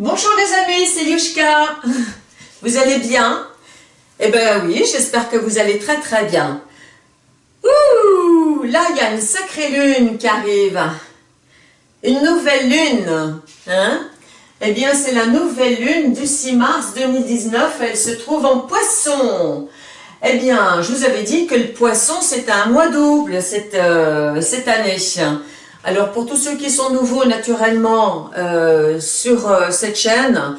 Bonjour les amis, c'est Yushka. Vous allez bien? Eh ben oui, j'espère que vous allez très très bien. Ouh, là il y a une sacrée lune qui arrive. Une nouvelle lune, hein? Eh bien c'est la nouvelle lune du 6 mars 2019, elle se trouve en poisson. Eh bien, je vous avais dit que le poisson, c'est un mois double cette, euh, cette année. Alors, pour tous ceux qui sont nouveaux, naturellement, euh, sur euh, cette chaîne,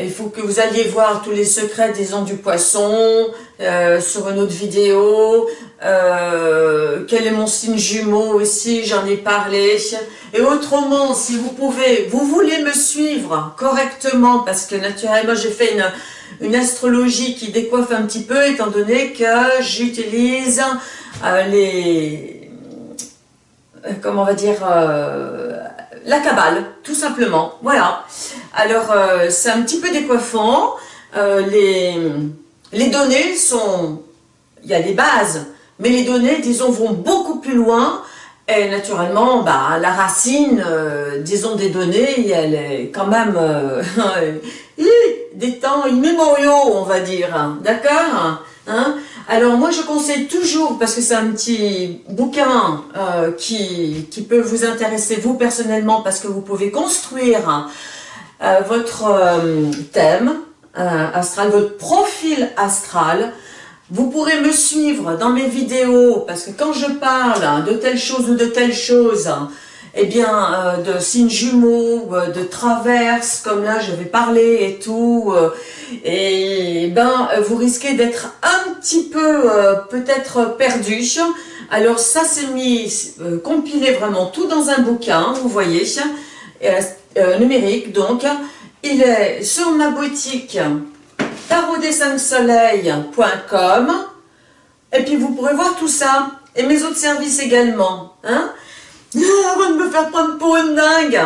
il faut que vous alliez voir tous les secrets, disons, du poisson, sur une autre vidéo, quel est mon signe jumeau aussi, j'en ai parlé. Et autrement, si vous pouvez, vous voulez me suivre correctement, parce que naturellement, j'ai fait une astrologie qui décoiffe un petit peu, étant donné que j'utilise euh, les... Euh, comment on va dire euh, La cabale, tout simplement. Voilà. Alors, c'est un petit peu décoiffant. les, les données sont... Il y a des bases, mais les données, disons, vont beaucoup plus loin. Et naturellement, bah, la racine, disons, des données, elle est quand même des temps immémoriaux, on va dire. D'accord hein Alors moi je conseille toujours, parce que c'est un petit bouquin euh, qui, peut vous intéresser vous personnellement, parce que vous pouvez construire euh, votre euh, thème astral, votre profil astral. Vous pourrez me suivre dans mes vidéos, parce que quand je parle de telle chose ou de telle chose, eh bien, euh, de signes jumeaux, euh, de traverses, comme là je vais parler et tout, euh, et ben vous risquez d'être un petit peu peut-être perdu. Alors ça c'est mis, compilé vraiment tout dans un bouquin, vous voyez, numérique donc. Il est sur ma boutique tarotdessinsoleil.com et puis vous pourrez voir tout ça, et mes autres services également. Hein avant de me faire prendre pour une dingue.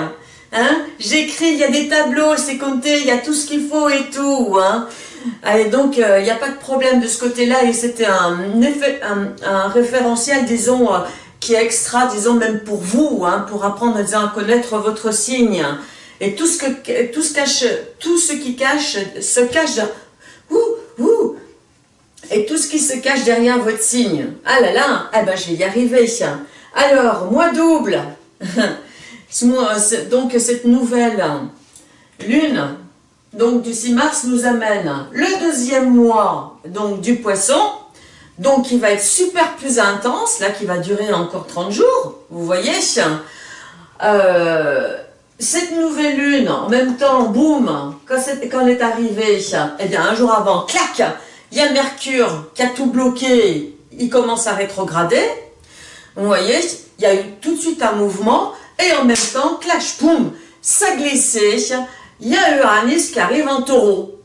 Hein J'écris, il y a des tableaux, c'est compté, il y a tout ce qu'il faut et tout. Hein et donc, euh, il n'y a pas de problème de ce côté-là. Et c'était un, référentiel, disons, euh, qui est extra, disons, même pour vous, hein, pour apprendre à connaître votre signe. Et tout ce, que, tout ce, cache, tout ce qui cache, se cache... Ouh, ouh, et tout ce qui se cache derrière votre signe. Ah là là, eh ben je vais y arriver. Alors, mois double, donc cette nouvelle lune, donc du 6 mars, nous amène le deuxième mois donc du poisson, donc qui va être super plus intense, là qui va durer encore 30 jours, vous voyez. Euh, cette nouvelle lune, en même temps, boum, quand, quand elle est arrivée, eh bien un jour avant, clac, il y a Mercure qui a tout bloqué, il commence à rétrograder, vous voyez, il y a eu tout de suite un mouvement, et en même temps, clash, boum, ça glissait, il y a Uranus qui arrive en taureau.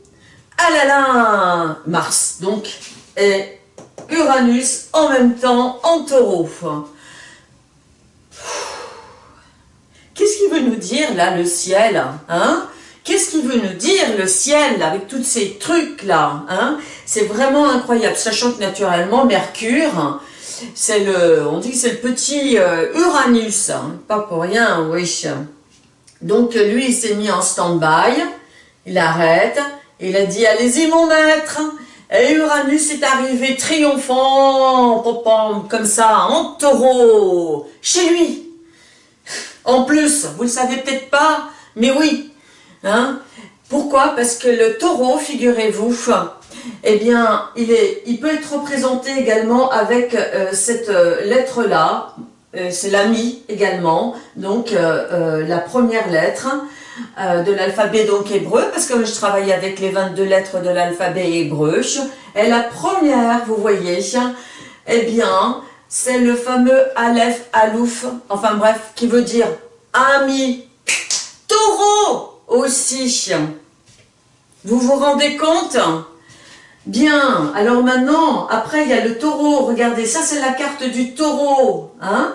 Ah là là, Mars, donc, et Uranus en même temps en taureau. Qu'est-ce qu'il veut nous dire là, le ciel hein? Qu'est-ce qu'il veut nous dire, le ciel, avec tous ces trucs-là hein? C'est vraiment incroyable, sachant que naturellement, Mercure, c'est le, on dit c'est le petit euh, Uranus, hein. pas pour rien, oui. Donc lui, il s'est mis en stand-by, il arrête, il a dit, allez-y mon maître, et Uranus est arrivé triomphant, comme ça, en taureau, chez lui. En plus, vous le savez peut-être pas, mais oui. Hein Pourquoi? Parce que le taureau, figurez-vous, eh bien, il, est, il peut être représenté également avec euh, cette euh, lettre-là, euh, c'est l'ami également, donc la première lettre de l'alphabet donc hébreu, parce que je travaille avec les 22 lettres de l'alphabet hébreu, et la première, vous voyez, eh bien, c'est le fameux Aleph, Alouf, enfin bref, qui veut dire ami, taureau aussi. Vous vous rendez compte? Bien, alors maintenant, après il y a le taureau, regardez, ça c'est la carte du taureau, hein.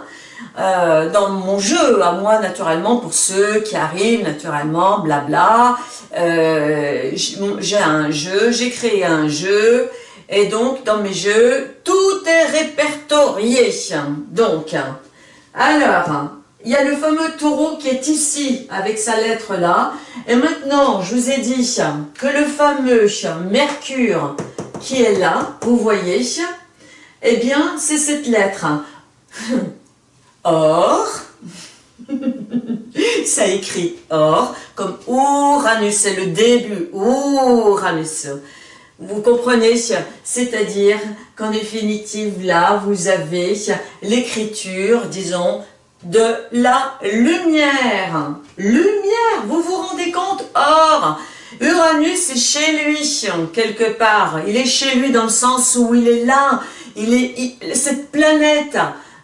Euh, dans mon jeu, à moi naturellement, pour ceux qui arrivent naturellement, blabla, euh, j'ai un jeu, j'ai créé un jeu, et donc dans mes jeux, tout est répertorié. Donc, alors, il y a le fameux taureau qui est ici, avec sa lettre là. Et maintenant, je vous ai dit que le fameux Mercure qui est là, vous voyez, eh bien, c'est cette lettre. Or, ça écrit or, comme Uranus, c'est le début, Uranus. Vous comprenez C'est-à-dire qu'en définitive, là, vous avez l'écriture, disons, de la lumière. Lumière, vous vous rendez compte? Or, Uranus est chez lui, quelque part. Il est chez lui dans le sens où il est là. Cette planète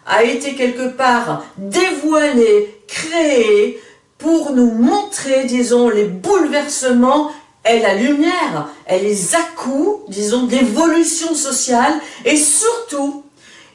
a été quelque part dévoilée, créée, pour nous montrer, disons, les bouleversements et la lumière, et les à-coups, disons, d'évolution sociale, et surtout,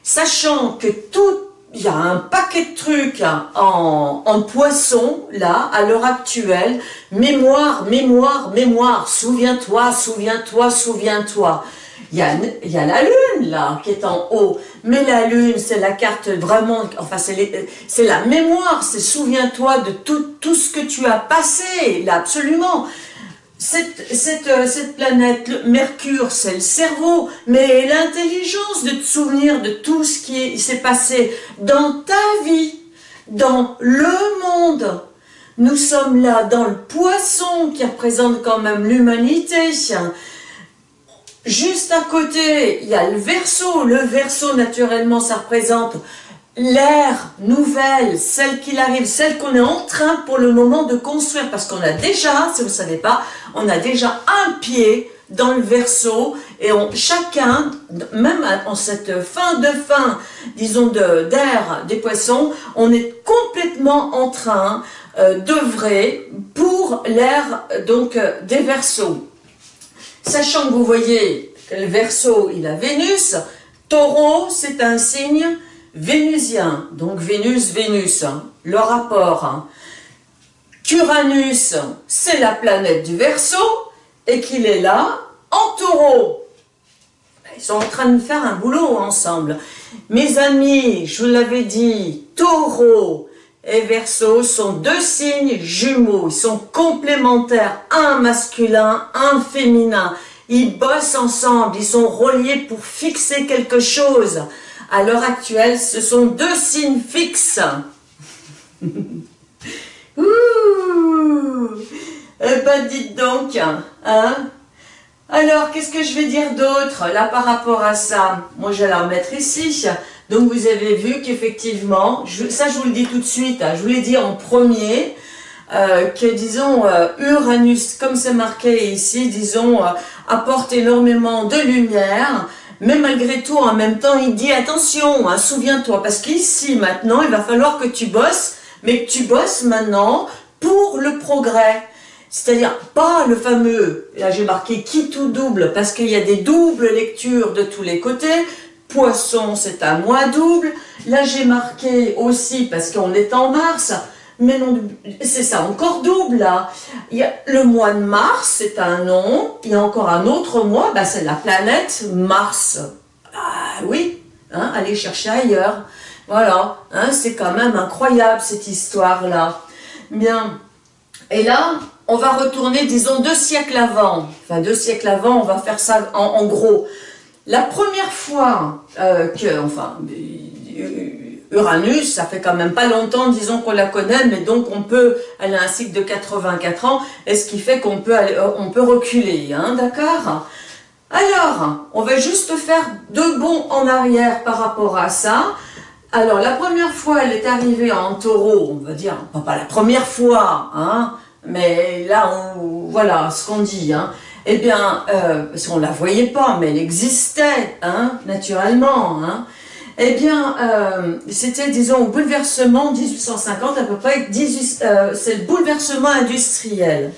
sachant que tout, il y a un paquet de trucs en, en poisson, là, à l'heure actuelle, mémoire, mémoire, mémoire, souviens-toi, souviens-toi, souviens-toi. Il y, a, il y a la lune, là, qui est en haut. Mais la lune, c'est la carte vraiment, enfin, c'est la mémoire, c'est souviens-toi de tout, tout ce que tu as passé, là, absolument cette, cette, euh, cette planète, Mercure, c'est le cerveau, mais l'intelligence de te souvenir de tout ce qui s'est passé dans ta vie, dans le monde. Nous sommes là dans le poisson qui représente quand même l'humanité. Juste à côté, il y a le verso. Le verso, naturellement, ça représente l'ère nouvelle, celle qui arrive, celle qu'on est en train pour le moment de construire, parce qu'on a déjà, si vous ne savez pas, on a déjà un pied dans le verso, et chacun, même en cette fin de fin, disons, d'ère des poissons, on est complètement en train euh, d'œuvrer pour l'ère des versos. Sachant que vous voyez le verso, il a Vénus, taureau, c'est un signe vénusien, donc Vénus, Vénus, hein, le rapport. Hein. Qu'Uranus, c'est la planète du Verseau, et qu'il est là, en taureau. Ils sont en train de faire un boulot ensemble. Mes amis, je vous l'avais dit, taureau et Verseau sont deux signes jumeaux. Ils sont complémentaires, un masculin, un féminin. Ils bossent ensemble, ils sont reliés pour fixer quelque chose. À l'heure actuelle, ce sont deux signes fixes. Ouh Eh ben, dites donc, hein Alors, qu'est-ce que je vais dire d'autre, là, par rapport à ça? Moi, je vais la remettre ici. Donc, vous avez vu qu'effectivement, ça, je vous le dis tout de suite, hein, je vous l'ai dit en premier, euh, que, disons, euh, Uranus, comme c'est marqué ici, disons, euh, apporte énormément de lumière, mais malgré tout, en même temps, il dit attention, hein, souviens-toi, parce qu'ici, maintenant, il va falloir que tu bosses, mais que tu bosses maintenant pour le progrès. C'est-à-dire, pas le fameux, là j'ai marqué qui tout double, parce qu'il y a des doubles lectures de tous les côtés, poisson c'est un mois double, là j'ai marqué aussi, parce qu'on est en mars, mais non, c'est ça, encore double là. Il y a le mois de mars, c'est un nom. Il y a encore un autre mois, bah, c'est la planète Mars. Ah oui, hein, allez chercher ailleurs. Voilà, hein, c'est quand même incroyable cette histoire-là. Bien, et là, on va retourner, disons, deux siècles avant. Enfin, deux siècles avant, on va faire ça en, gros. La première fois euh, que, enfin, Uranus, ça fait quand même pas longtemps, disons qu'on la connaît, mais donc on peut, elle a un cycle de 84 ans, et ce qui fait qu'on peut, euh, on peut reculer, hein, d'accord? Alors, on va juste faire deux bonds en arrière par rapport à ça. Alors, la première fois, elle est arrivée en taureau, on va dire, pas la première fois, hein, mais là, on, voilà ce qu'on dit, hein. Eh bien, euh, parce qu'on la voyait pas, mais elle existait, hein, naturellement, hein. Eh bien, euh, c'était, disons, bouleversement 1850 à peu près, euh, c'est le bouleversement industriel.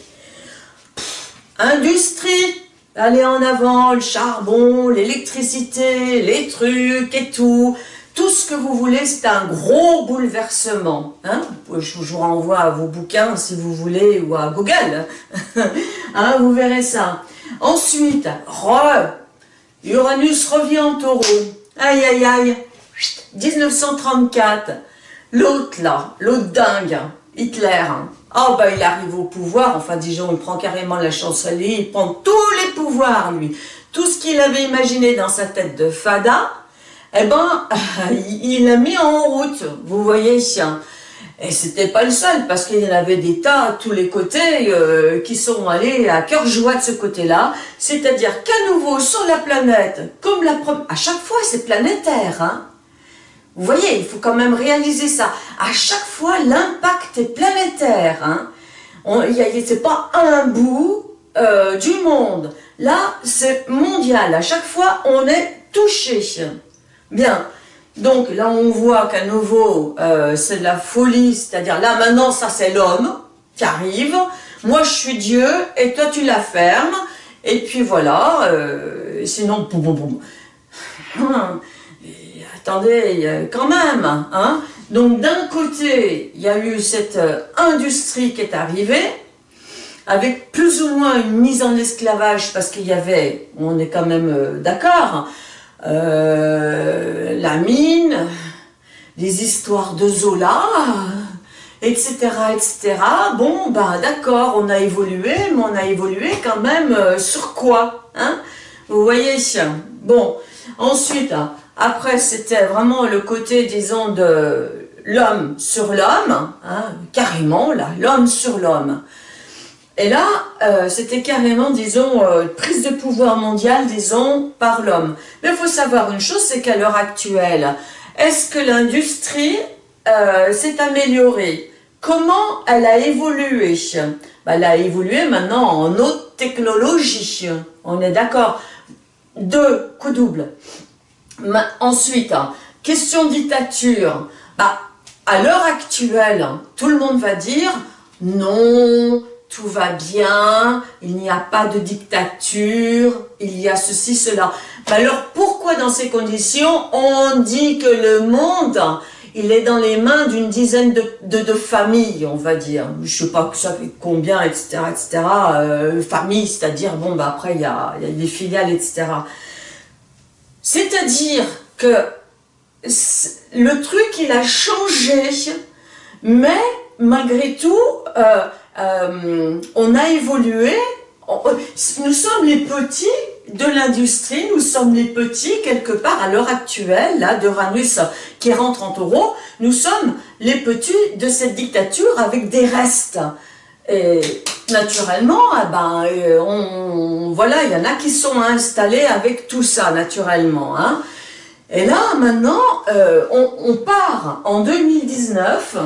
industrie, aller en avant, le charbon, l'électricité, les trucs et tout, tout ce que vous voulez, c'est un gros bouleversement. Hein. je vous renvoie à vos bouquins si vous voulez, ou à Google. hein, vous verrez ça. Ensuite, Uranus revient en taureau. Aïe, aïe, aïe. 1934, l'autre là, l'autre dingue, Hitler, oh bah il arrive au pouvoir, enfin disons, il prend carrément la chancellerie, il prend tous les pouvoirs lui, tout ce qu'il avait imaginé dans sa tête de fada, eh ben, il l'a mis en route, vous voyez, et c'était pas le seul, parce qu'il y en avait des tas à tous les côtés euh, qui sont allés à cœur joie de ce côté-là, c'est-à-dire qu'à nouveau sur la planète, comme la à chaque fois c'est planétaire, hein, vous voyez, il faut quand même réaliser ça. À chaque fois, l'impact est planétaire. Hein. C'est pas un bout euh, du monde. Là, c'est mondial. À chaque fois, on est touché. Bien. Donc là, on voit qu'à nouveau, euh, c'est de la folie. C'est-à-dire, là, maintenant, ça, c'est l'homme qui arrive. Moi, je suis Dieu et toi, tu la fermes. Et puis voilà. Euh, sinon, boum, boum, boum. Hum attendez, quand même, hein Donc d'un côté, il y a eu cette euh, industrie qui est arrivée, avec plus ou moins une mise en esclavage, parce qu'il y avait, on est quand même euh, d'accord, euh, la mine, les histoires de Zola, etc., etc. Bon, ben d'accord, on a évolué, mais on a évolué quand même sur quoi hein Vous voyez Bon, ensuite, après, c'était vraiment le côté, disons, de l'homme sur l'homme, hein, carrément, là, l'homme sur l'homme. Et là, euh, c'était carrément, disons, euh, prise de pouvoir mondial, disons, par l'homme. Mais il faut savoir une chose, c'est qu'à l'heure actuelle, est-ce que l'industrie euh, s'est améliorée? Comment elle a évolué? Bah, Elle a évolué maintenant en haute technologie, on est d'accord Deux coups ensuite, hein, question dictature. Bah, à l'heure actuelle, tout le monde va dire non, tout va bien, il n'y a pas de dictature, il y a ceci, cela. Bah, alors pourquoi dans ces conditions on dit que le monde il est dans les mains d'une dizaine de, familles, on va dire? Je sais pas combien, etc., etc. Euh, familles, c'est-à-dire, bon, bah après, il y a des filiales, etc. C'est-à-dire que le truc, il a changé, mais malgré tout, euh, euh, on a évolué. nous sommes les petits de l'industrie, nous sommes les petits quelque part à l'heure actuelle, là, de Ranus qui rentre en taureau, nous sommes les petits de cette dictature avec des restes. Naturellement, eh ben, euh, on, voilà, il y en a qui sont installés avec tout ça, naturellement. Hein. Et là, maintenant, euh, on, part en 2019,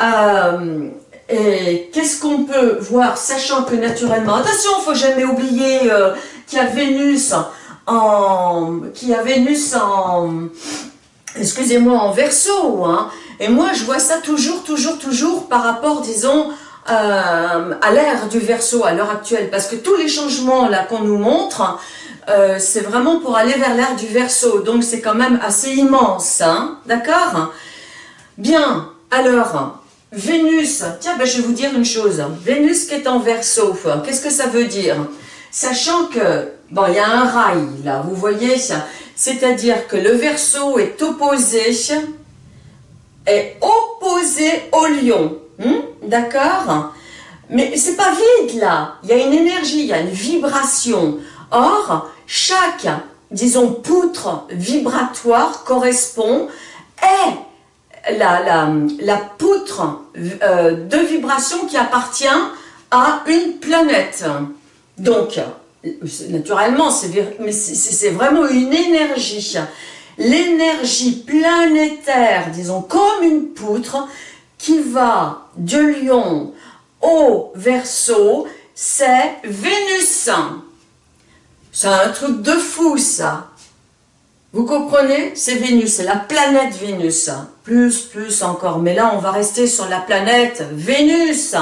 euh, et qu'est-ce qu'on peut voir, sachant que naturellement, attention, faut jamais oublier qu'il y a Vénus en, qu'il y a Vénus en, excusez-moi, en verso, hein, et moi je vois ça toujours, toujours, toujours par rapport, disons, euh, à l'ère du verso à l'heure actuelle, parce que tous les changements là qu'on nous montre, euh, c'est vraiment pour aller vers l'ère du verso, donc c'est quand même assez immense, hein, d'accord? Bien, alors, Vénus, tiens, ben, je vais vous dire une chose, Vénus qui est en verso, qu'est-ce que ça veut dire? Sachant que, bon, il y a un rail là, vous voyez, c'est-à-dire que le verso est opposé, est opposé au lion, Hmm? D'accord Mais c'est pas vide là, il y a une énergie, il y a une vibration. Or, chaque, disons, poutre vibratoire correspond est la, poutre euh, de vibration qui appartient à une planète. Donc, naturellement, c'est vraiment une énergie. L'énergie planétaire, disons, comme une poutre, qui va de Lion au Verseau, c'est Vénus. C'est un truc de fou, ça. Vous comprenez? C'est Vénus, c'est la planète Vénus. Plus, plus encore. Mais là, on va rester sur la planète Vénus.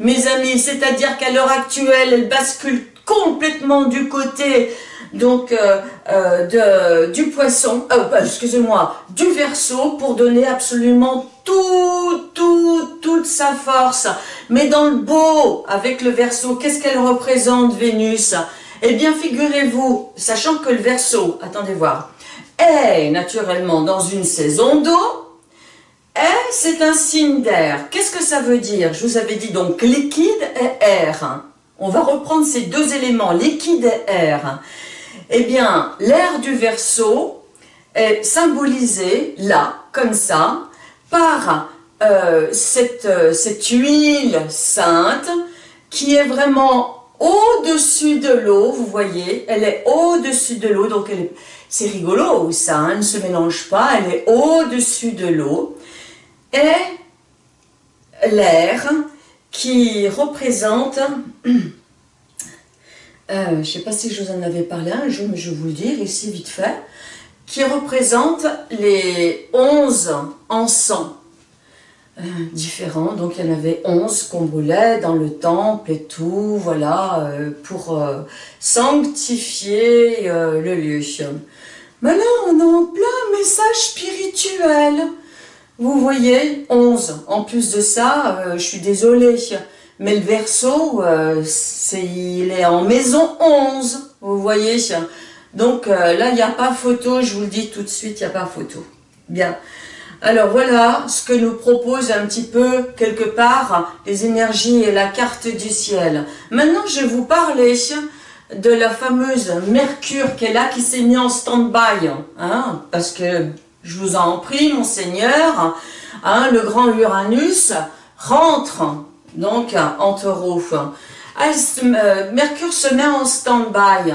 Mes amis, c'est-à-dire qu'à l'heure actuelle, elle bascule complètement du côté donc euh, euh, de, du poisson, euh, excusez-moi, du verso pour donner absolument tout, tout, toute sa force. Mais dans le beau, avec le verso, qu'est-ce qu'elle représente Vénus? Eh bien, figurez-vous, sachant que le verso, attendez voir, est naturellement dans une saison d'eau, Et c'est un signe d'air. Qu'est-ce que ça veut dire? Je vous avais dit donc liquide et air. On va reprendre ces deux éléments, liquide et air. Eh bien, l'air du verso est symbolisé là, comme ça, par euh, cette, euh, cette huile sainte qui est vraiment au-dessus de l'eau, vous voyez, elle est au-dessus de l'eau, donc c'est rigolo ça, hein, elle ne se mélange pas, elle est au-dessus de l'eau, et l'air qui représente, euh, je ne sais pas si je vous en avais parlé un jour, mais je vais vous le dire ici vite fait, qui représente les onze encens euh, différents. Donc il y en avait 11 qu'on brûlait dans le temple et tout, voilà, euh, pour euh, sanctifier le lieu. Mais là, on est en plein message spirituel. Vous voyez, 11. En plus de ça, je suis désolée, mais le verso, il est en maison 11. Vous voyez Donc là, il n'y a pas photo, je vous le dis tout de suite, il n'y a pas photo. Bien. Alors voilà ce que nous propose un petit peu, quelque part, les énergies et la carte du ciel. Maintenant, je vais vous parler de la fameuse Mercure qui est là, qui s'est mis en stand-by. Hein, parce que, je vous en prie, mon Seigneur, hein, le grand Uranus rentre donc en taureau. Euh, Mercure se met en stand-by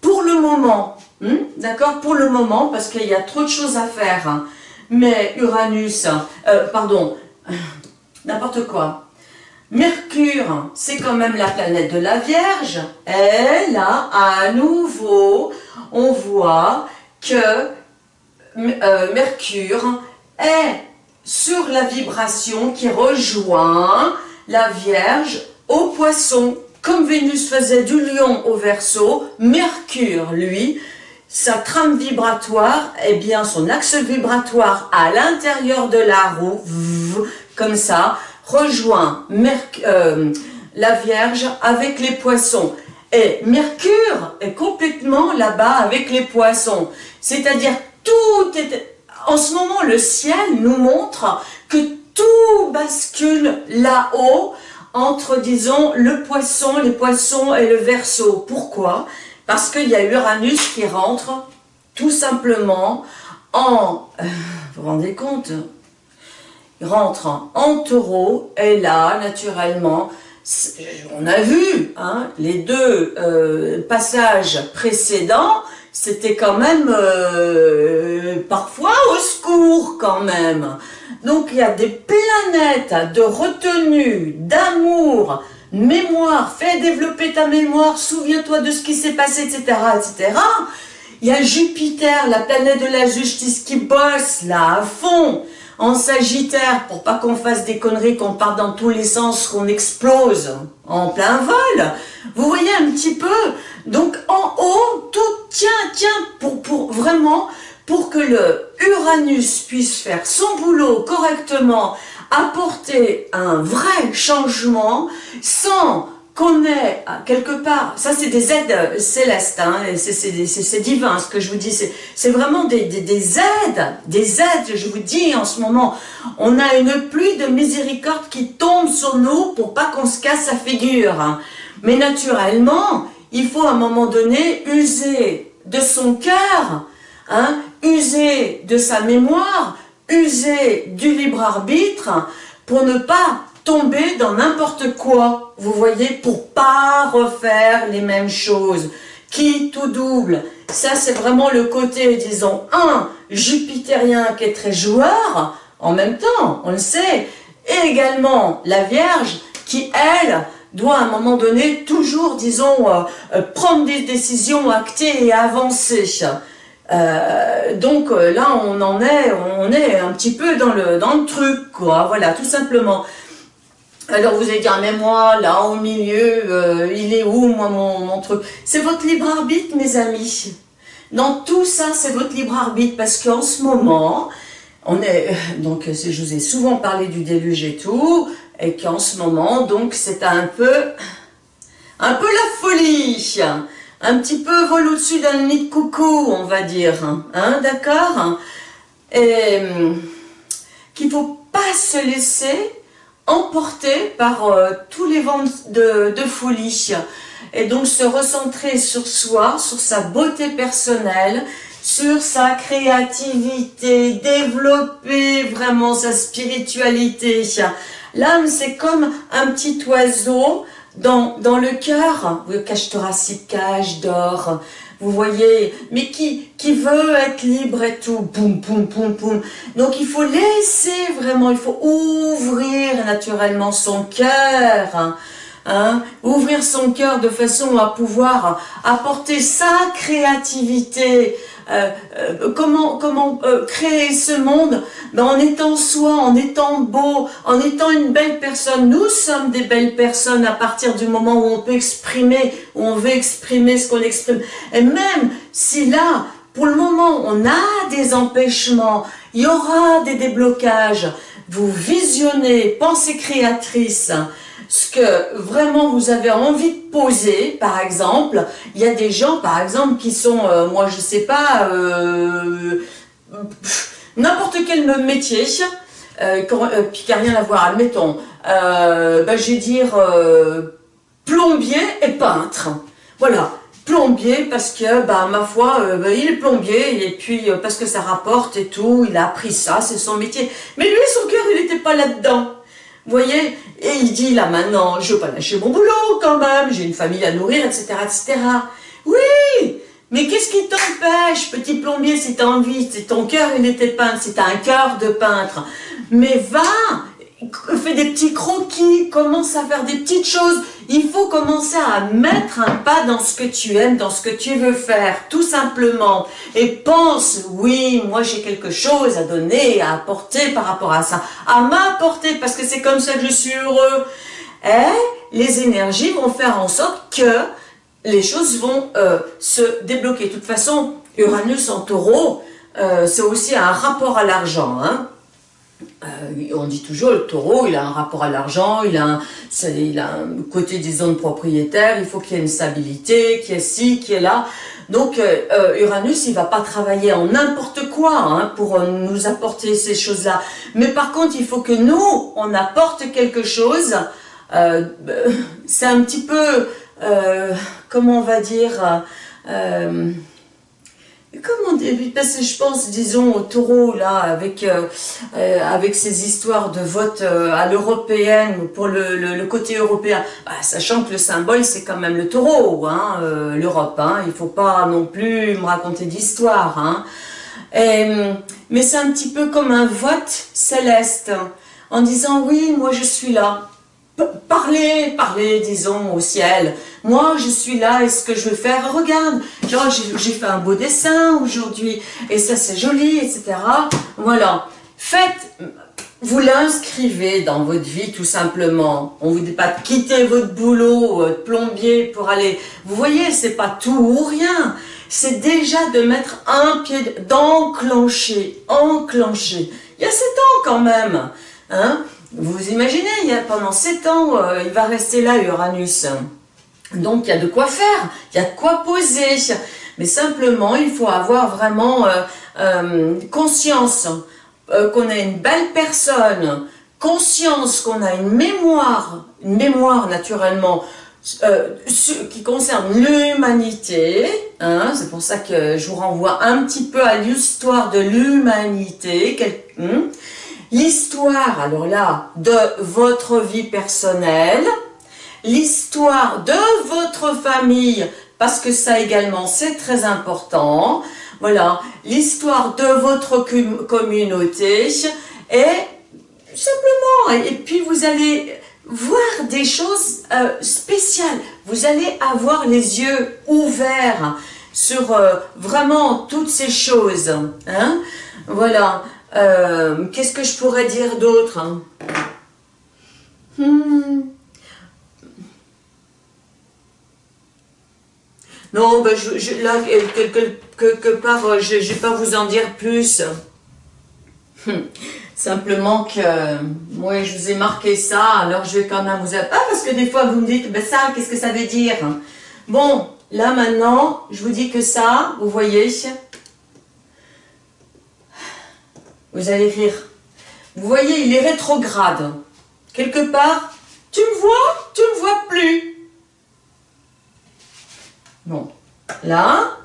pour le moment. Hmm, d'accord Pour le moment, parce qu'il y a trop de choses à faire. Mais Uranus, euh, pardon, n'importe quoi. Mercure, c'est quand même la planète de la Vierge. Et là, à nouveau, on voit que euh, Mercure est sur la vibration qui rejoint la Vierge au poisson. Comme Vénus faisait du lion au verso, Mercure, lui, sa trame vibratoire, eh bien son axe vibratoire à l'intérieur de la roue, comme ça, rejoint la Vierge avec les poissons. Et Mercure est complètement là-bas avec les poissons. C'est-à-dire tout est... En ce moment, le ciel nous montre que tout bascule là-haut entre, disons, le poisson, les poissons et le verso. Pourquoi? Parce qu'il y a Uranus qui rentre tout simplement en... Euh, vous vous rendez compte? Il rentre en taureau et là, naturellement, on a vu hein, les deux euh, passages précédents, c'était quand même euh, parfois au secours quand même. Donc il y a des planètes de retenue, d'amour, mémoire, fais développer ta mémoire, souviens-toi de ce qui s'est passé, etc., etc. Il y a Jupiter, la planète de la justice, qui bosse là à fond en Sagittaire pour pas qu'on fasse des conneries, qu'on parte dans tous les sens, qu'on explose en plein vol. Vous voyez un petit peu? Donc en haut, tout tient, tient pour, pour vraiment pour que le Uranus puisse faire son boulot correctement apporter un vrai changement sans qu'on ait quelque part, ça c'est des aides célestes, hein, c'est divin ce que je vous dis, c'est vraiment des, des, aides, des aides, je vous dis en ce moment, on a une pluie de miséricorde qui tombe sur nous pour pas qu'on se casse la figure. Hein. Mais naturellement, il faut à un moment donné user de son cœur, hein, user de sa mémoire, user du libre arbitre pour ne pas tomber dans n'importe quoi, vous voyez, pour pas refaire les mêmes choses. Qui tout double Ça, c'est vraiment le côté, disons, un, jupitérien qui est très joueur, en même temps, on le sait, et également la Vierge qui, elle, doit à un moment donné toujours, disons, euh, euh, prendre des décisions actées et avancer. Euh, donc euh, là, on en est, on est un petit peu dans le, dans le truc, quoi. Voilà, tout simplement. Alors vous allez dire, mais moi, là, au milieu, euh, il est où, moi, mon, mon truc? C'est votre libre arbitre, mes amis. Dans tout ça, c'est votre libre arbitre, parce qu'en ce moment, on est, donc, je vous ai souvent parlé du déluge et tout, et qu'en ce moment, donc, c'est un peu, un peu la folie un petit peu vol au-dessus d'un nid de coucou, on va dire, hein, d'accord Et qu'il faut pas se laisser emporter par euh, tous les vents de, de folie. Et donc se recentrer sur soi, sur sa beauté personnelle, sur sa créativité, développer vraiment sa spiritualité. L'âme, c'est comme un petit oiseau dans, le cœur, cage thoracique, cage d'or, vous voyez, mais qui, qui veut être libre et tout, poum, poum, poum, poum. Donc il faut laisser vraiment, il faut ouvrir naturellement son cœur, hein, hein, ouvrir son cœur de façon à pouvoir apporter sa créativité, comment, comment euh, créer ce monde ben, en étant soi, en étant beau, en étant une belle personne. Nous sommes des belles personnes à partir du moment où on peut exprimer, où on veut exprimer ce qu'on exprime. Et même si là, pour le moment, on a des empêchements, il y aura des déblocages, vous visionnez, pensée créatrice, ce que vraiment vous avez envie de poser, par exemple, il y a des gens, par exemple, qui sont, euh, moi je sais pas, euh, n'importe quel métier, euh, qui n'a rien à voir, admettons, ben, je vais dire plombier et peintre. Voilà, plombier parce que, bah, ma foi, ben, il est plombier et puis parce que ça rapporte et tout, il a appris ça, c'est son métier. Mais lui, son cœur, il n'était pas là-dedans. Voyez? Et il dit là maintenant, je veux pas lâcher mon boulot quand même, j'ai une famille à nourrir, etc. etc. Oui mais qu'est-ce qui t'empêche, petit plombier, si tu as envie, si ton cœur il était peintre, si tu as un cœur de peintre, mais va, fais des petits croquis, commence à faire des petites choses. Il faut commencer à mettre un pas dans ce que tu aimes, dans ce que tu veux faire, tout simplement. Et pense, oui, moi j'ai quelque chose à donner, à apporter par rapport à ça, à m'apporter, parce que c'est comme ça que je suis heureux. Et les énergies vont faire en sorte que les choses vont euh, se débloquer. De toute façon, Uranus en taureau, euh, c'est aussi un rapport à l'argent. Hein euh, on dit toujours, le taureau, il a un rapport à l'argent, il, a un, côté des zones propriétaires, il faut qu'il y ait une stabilité, qu'il y ait ci, qu'il y ait là. Donc euh, euh, Uranus, il va pas travailler en n'importe quoi hein, pour nous apporter ces choses-là. Mais par contre, il faut que nous, on apporte quelque chose. C'est un petit peu, comment on va dire Comment Parce que je pense, disons, au taureau, là, avec, euh, euh, avec ces histoires de vote euh, à l'européenne, pour le, le, côté européen, bah, sachant que le symbole, c'est quand même le taureau, hein, l'Europe. Hein, il faut pas non plus me raconter d'histoire. Hein. mais c'est un petit peu comme un vote céleste, en disant, oui, moi je suis là. Parlez, parlez, disons, au ciel. Moi, je suis là et ce que je veux faire, regarde, genre j'ai fait un beau dessin aujourd'hui et ça c'est joli, etc. Voilà. Faites, vous l'inscrivez dans votre vie tout simplement. On vous dit pas de quitter votre boulot, de plombier pour aller... Vous voyez, c'est pas tout ou rien. C'est déjà de mettre un pied, d'enclencher, enclencher. Il y a sept ans quand même. Hein vous imaginez, pendant sept ans, euh, il va rester là, Uranus. Donc il y a de quoi faire, il y a de quoi poser. Mais simplement, il faut avoir vraiment euh, euh, conscience qu'on a une belle personne, conscience qu'on a une mémoire, une mémoire naturellement, qui concerne l'humanité. Hein, C'est pour ça que je vous renvoie un petit peu à l'histoire de l'humanité. Hmm, l'histoire, alors là, de votre vie personnelle, l'histoire de votre famille, parce que ça également c'est très important, voilà, l'histoire de votre communauté, et simplement, et puis vous allez voir des choses euh, spéciales, vous allez avoir les yeux ouverts sur euh, vraiment toutes ces choses, hein, voilà, euh, qu'est-ce que je pourrais dire d'autre hein? hmm. Non, ben je, là, quelque, part, euh, je ne vais pas vous en dire plus. Hum. Simplement que, moi, je vous ai marqué ça, alors je vais quand même vous... Ah, parce que des fois, vous me dites, ben ça, qu'est-ce que ça veut dire? Bon, là, maintenant, je vous dis que ça, vous voyez, vous allez rire. vous voyez, il est rétrograde. Quelque part, tu me vois, tu me vois plus. Bon, là,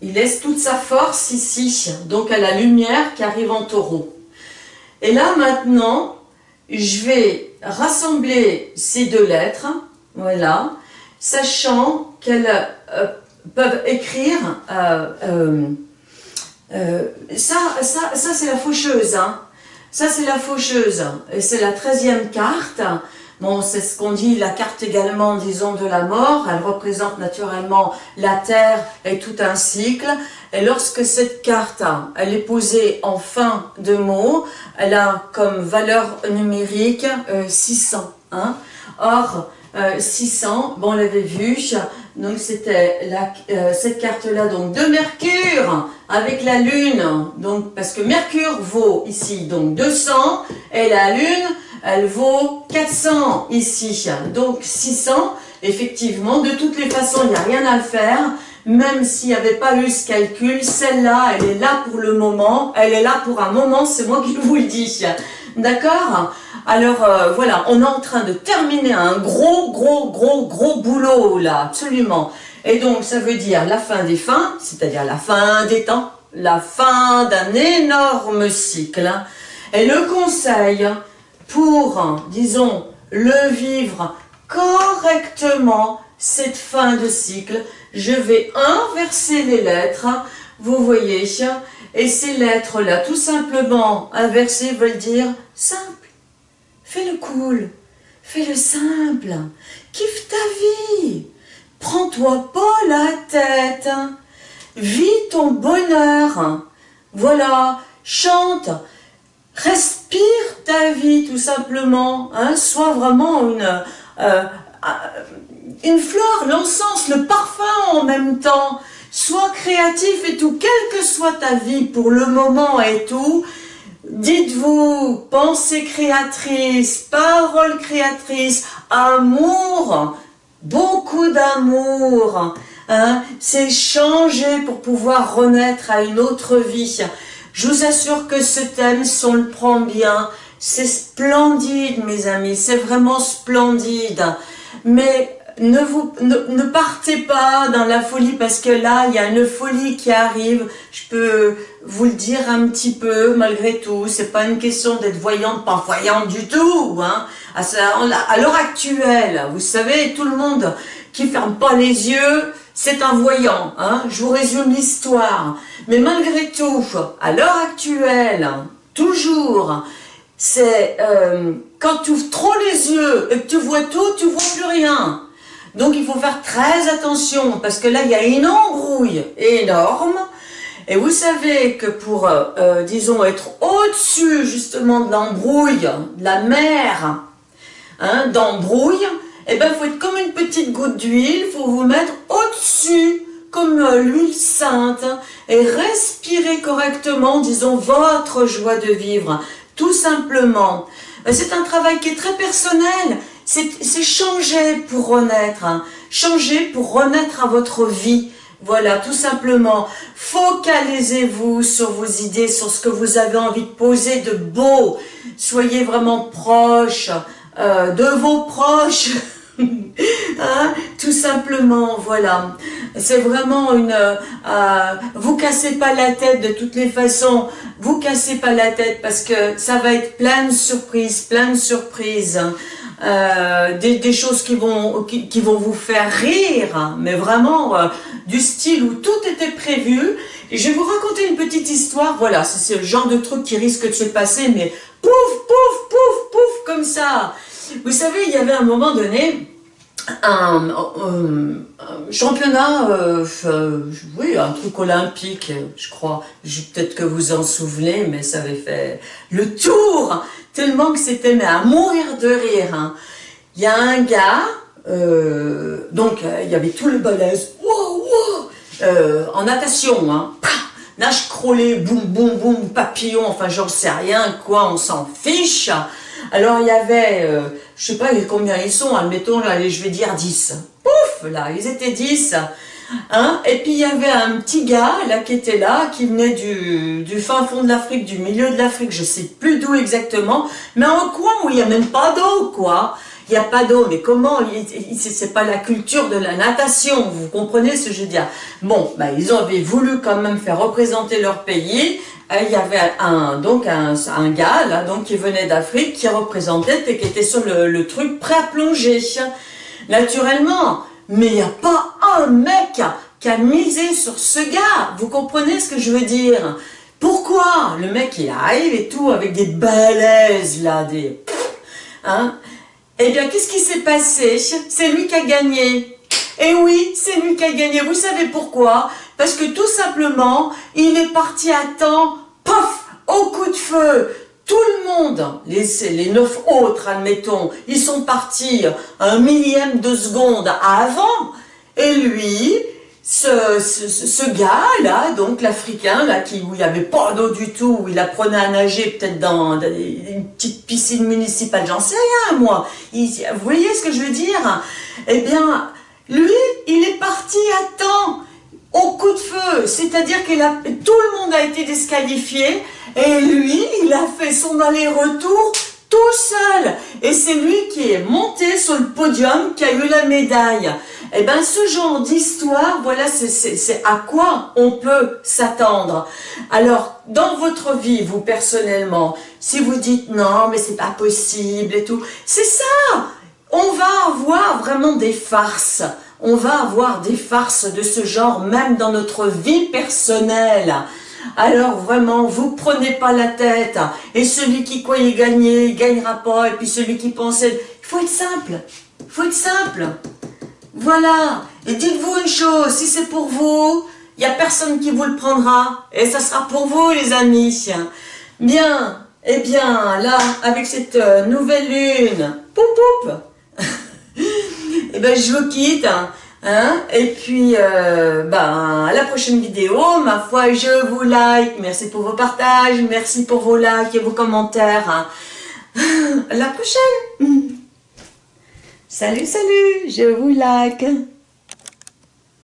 il laisse toute sa force ici, donc à la lumière qui arrive en taureau. Et là, maintenant, je vais rassembler ces deux lettres, voilà, sachant qu'elles euh, peuvent écrire, euh, euh, ça, ça, ça c'est la faucheuse, hein. ça c'est la faucheuse, c'est la treizième carte, Bon, c'est ce qu'on dit, la carte également, disons, de la mort. Elle représente naturellement la Terre et tout un cycle. Et lorsque cette carte, elle est posée en fin de mot, elle a comme valeur numérique 600. Euh, hein. Or, 600, euh, bon, on l'avait vu, donc c'était euh, cette carte-là, donc de Mercure avec la Lune, donc parce que Mercure vaut ici donc 200 et la Lune elle vaut 400 ici, donc 600. Effectivement, de toutes les façons, il n'y a rien à faire. Même s'il n'y avait pas eu ce calcul, celle-là, elle est là pour le moment. Elle est là pour un moment, c'est moi qui vous le dis. D'accord? Alors euh, voilà, on est en train de terminer un gros, gros, gros, gros boulot là, absolument. Et donc ça veut dire la fin des fins, c'est-à-dire la fin des temps, la fin d'un énorme cycle. Et le conseil, pour, disons, le vivre correctement, cette fin de cycle, je vais inverser les lettres, vous voyez, et ces lettres-là, tout simplement inversées, veulent dire simple. Fais-le cool, fais-le simple, kiffe ta vie, prends-toi pas la tête, vis ton bonheur, voilà, chante, respire ta vie tout simplement, hein, sois vraiment une, euh, euh, une fleur, l'encens, le parfum en même temps, sois créatif et tout, quelle que soit ta vie pour le moment et tout, dites-vous, pensée créatrice, parole créatrice, amour, beaucoup d'amour, hein, c'est changer pour pouvoir renaître à une autre vie. Je vous assure que ce thème, si on le prend bien, c'est splendide, mes amis, c'est vraiment splendide. Mais ne, vous, ne, partez pas dans la folie, parce que là, il y a une folie qui arrive. Je peux vous le dire un petit peu, malgré tout. C'est pas une question d'être voyante, pas voyante du tout. Hein. À, l'heure actuelle, vous savez, tout le monde qui ferme pas les yeux, c'est un voyant. Hein. Je vous résume l'histoire. Mais malgré tout, à l'heure actuelle, toujours, c'est euh, quand tu ouvres trop les yeux et que tu vois tout, tu vois plus rien. Donc il faut faire très attention parce que là il y a une embrouille énorme. Et vous savez que pour, euh, euh, disons, être au-dessus justement de l'embrouille, de la mer hein, d'embrouille, eh ben, il faut être comme une petite goutte d'huile, il faut vous mettre au-dessus comme euh, l'huile sainte et respirer correctement, disons, votre joie de vivre, tout simplement. C'est un travail qui est très personnel, c'est changer pour renaître, hein. changer pour renaître à votre vie. Voilà, tout simplement, focalisez-vous sur vos idées, sur ce que vous avez envie de poser de beau. Soyez vraiment proche euh, de vos proches. Hein, tout simplement, voilà. C'est vraiment une... Euh, vous cassez pas la tête de toutes les façons. Vous cassez pas la tête parce que ça va être plein de surprises, plein de surprises. Euh, des, choses qui vont, qui, vont vous faire rire, hein, mais vraiment euh, du style où tout était prévu. Et je vais vous raconter une petite histoire, voilà, c'est le genre de truc qui risque de se passer, mais pouf, pouf, pouf, pouf, comme ça. Vous savez, il y avait un moment donné, un, championnat, euh, euh, oui, un truc olympique, je crois. Peut-être que vous en souvenez, mais ça avait fait le tour, tellement que c'était à mourir de rire. Hein. Il y a un gars, euh, donc il y avait tout le balèze, en natation, hein, nage crawlé, boum, boum, boum, papillon, enfin j'en sais rien, quoi, on s'en fiche. Alors il y avait, euh, je sais pas combien ils sont, admettons, allez, je vais dire 10. Pouf, là, ils étaient 10. Hein et puis il y avait un petit gars là qui était là, qui venait du, du fin fond de l'Afrique, du milieu de l'Afrique, je sais plus d'où exactement, mais un coin où il n'y a même pas d'eau, quoi. Il n'y a pas d'eau, mais comment C'est pas la culture de la natation, vous comprenez ce que je veux dire? Bon, bah, ils avaient voulu quand même faire représenter leur pays. Euh, il y avait un donc un, gars là, donc qui venait d'Afrique, qui représentait et qui était sur le, le truc prêt à plonger. Naturellement, mais il n'y a pas un mec qui a misé sur ce gars. Vous comprenez ce que je veux dire? Pourquoi? Le mec, il arrive et tout, avec des balaises, là, des... Hein? Eh bien, qu'est-ce qui s'est passé? C'est lui qui a gagné. Et oui, c'est lui qui a gagné. Vous savez pourquoi? Parce que tout simplement, il est parti à temps, pof, au coup de feu tout le monde, les, les neuf autres, admettons, ils sont partis un millième de seconde avant, et lui, ce, ce, gars-là, donc l'Africain, là, qui, où il n'y avait pas d'eau du tout, où il apprenait à nager peut-être dans, une petite piscine municipale, j'en sais rien, moi. vous voyez ce que je veux dire? Eh bien, lui, il est parti à temps, au coup de feu, c'est-à-dire que tout le monde a été disqualifié, et lui, il a fait son aller-retour tout seul. Et c'est lui qui est monté sur le podium, qui a eu la médaille. Eh bien, ce genre d'histoire, voilà, c'est à quoi on peut s'attendre. Alors, dans votre vie, vous personnellement, si vous dites non, mais c'est pas possible et tout, c'est ça On va avoir vraiment des farces. On va avoir des farces de ce genre, même dans notre vie personnelle. Alors vraiment, vous prenez pas la tête. Et celui qui croyait gagner, il gagnera pas. Et puis celui qui pensait... Il faut être simple. Il faut être simple. Voilà. Et dites-vous une chose, si c'est pour vous, il n'y a personne qui vous le prendra. Et ça sera pour vous, les amis. Bien. Eh bien, là, avec cette euh, nouvelle lune, poup poup, eh ben, je vous quitte. Hein et puis, euh, ben, à la prochaine vidéo, ma foi, je vous like. Merci pour vos partages, merci pour vos likes et vos commentaires. Hein. À la prochaine Salut, salut, je vous like